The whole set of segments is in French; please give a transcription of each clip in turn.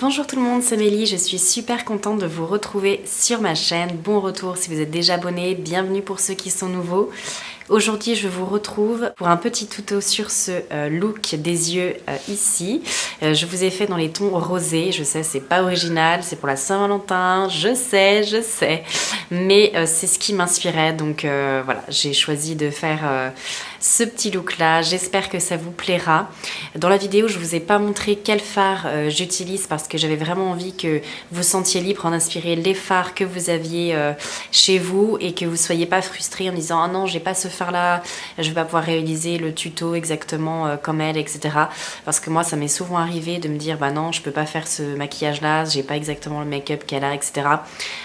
Bonjour tout le monde, c'est Mélie, je suis super contente de vous retrouver sur ma chaîne. Bon retour si vous êtes déjà abonné, bienvenue pour ceux qui sont nouveaux. Aujourd'hui, je vous retrouve pour un petit tuto sur ce euh, look des yeux euh, ici. Euh, je vous ai fait dans les tons rosés. Je sais, c'est pas original, c'est pour la Saint-Valentin. Je sais, je sais. Mais c'est ce qui m'inspirait. Donc voilà, j'ai choisi de faire ce petit look là. J'espère que ça vous plaira. Dans la vidéo, je vous ai pas montré quel fard j'utilise parce que j'avais vraiment envie que vous sentiez libre en inspirer les fards que vous aviez chez vous et que vous soyez pas frustrés en disant « Ah non, j'ai pas ce fard là, je vais pas pouvoir réaliser le tuto exactement euh, comme elle, etc. Parce que moi, ça m'est souvent arrivé de me dire, bah non, je peux pas faire ce maquillage là, j'ai pas exactement le make-up qu'elle a, etc.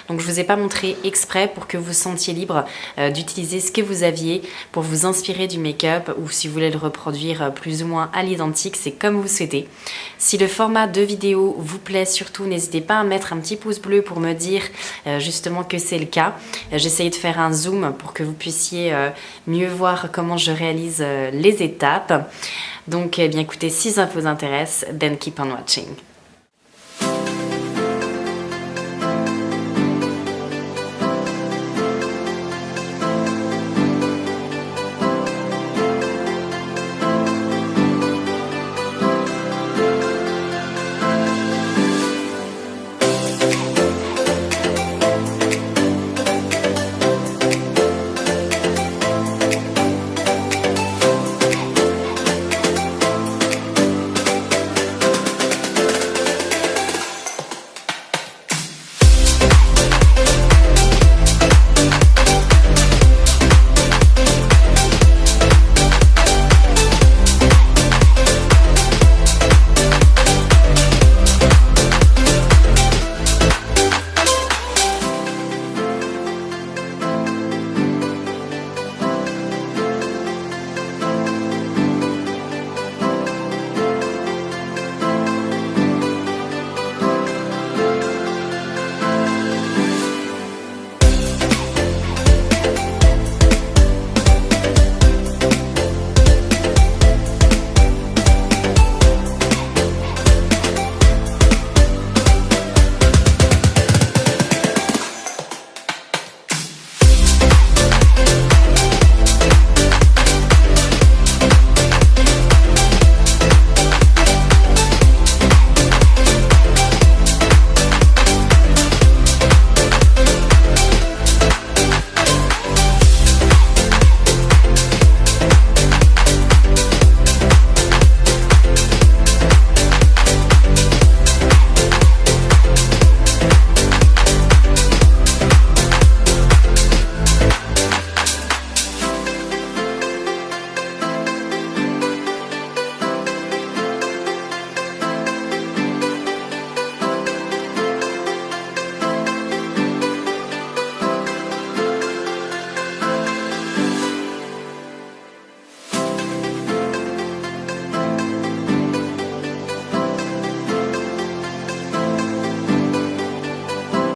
Donc je vous ai pas montré exprès pour que vous sentiez libre euh, d'utiliser ce que vous aviez pour vous inspirer du make-up ou si vous voulez le reproduire euh, plus ou moins à l'identique, c'est comme vous souhaitez. Si le format de vidéo vous plaît, surtout n'hésitez pas à mettre un petit pouce bleu pour me dire justement que c'est le cas. J'essaye de faire un zoom pour que vous puissiez mieux voir comment je réalise euh, les étapes. Donc, eh bien écoutez, si ça vous intéresse, then keep on watching.